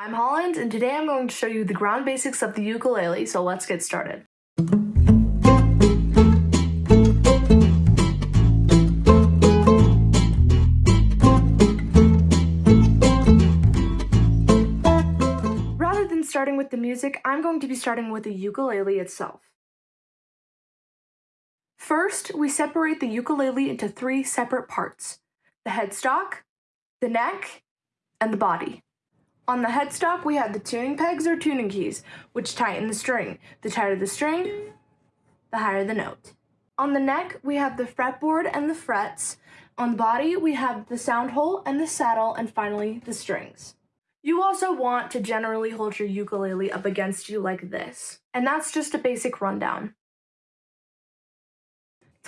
I'm Holland, and today I'm going to show you the ground basics of the ukulele, so let's get started. Rather than starting with the music, I'm going to be starting with the ukulele itself. First, we separate the ukulele into three separate parts, the headstock, the neck, and the body. On the headstock, we have the tuning pegs or tuning keys, which tighten the string. The tighter the string, the higher the note. On the neck, we have the fretboard and the frets. On the body, we have the sound hole and the saddle, and finally, the strings. You also want to generally hold your ukulele up against you like this. And that's just a basic rundown.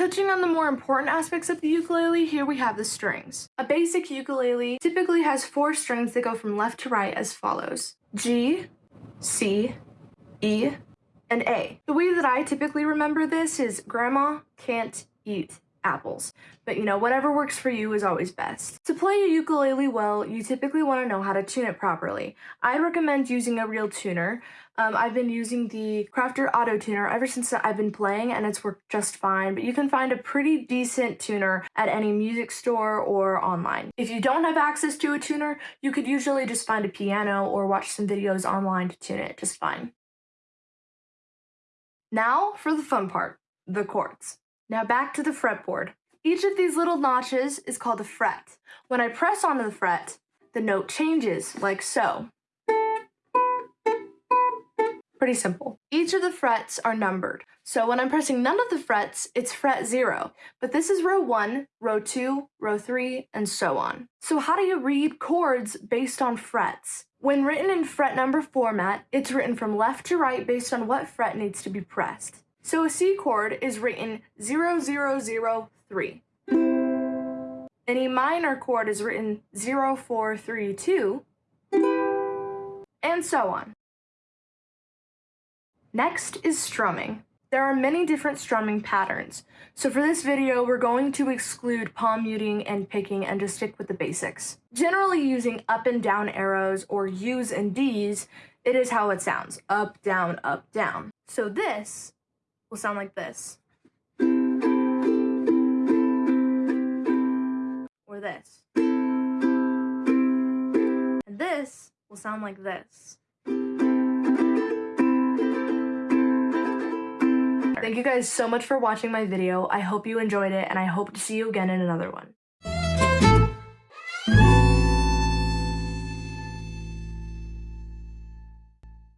Touching on the more important aspects of the ukulele, here we have the strings. A basic ukulele typically has four strings that go from left to right as follows. G, C, E, and A. The way that I typically remember this is grandma can't eat apples. But you know, whatever works for you is always best. To play a ukulele well, you typically want to know how to tune it properly. I recommend using a real tuner. Um, I've been using the Crafter Auto Tuner ever since I've been playing and it's worked just fine, but you can find a pretty decent tuner at any music store or online. If you don't have access to a tuner, you could usually just find a piano or watch some videos online to tune it just fine. Now for the fun part, the chords. Now back to the fretboard. Each of these little notches is called a fret. When I press onto the fret, the note changes, like so. Pretty simple. Each of the frets are numbered. So when I'm pressing none of the frets, it's fret zero. But this is row one, row two, row three, and so on. So how do you read chords based on frets? When written in fret number format, it's written from left to right based on what fret needs to be pressed. So a C chord is written 0003. An E minor chord is written 0432, and so on. Next is strumming. There are many different strumming patterns, so for this video we're going to exclude palm muting and picking and just stick with the basics. Generally using up and down arrows or U's and D's, it is how it sounds, up, down, up, down. So this will sound like this. Or this. And this will sound like this. Thank you guys so much for watching my video. I hope you enjoyed it and I hope to see you again in another one.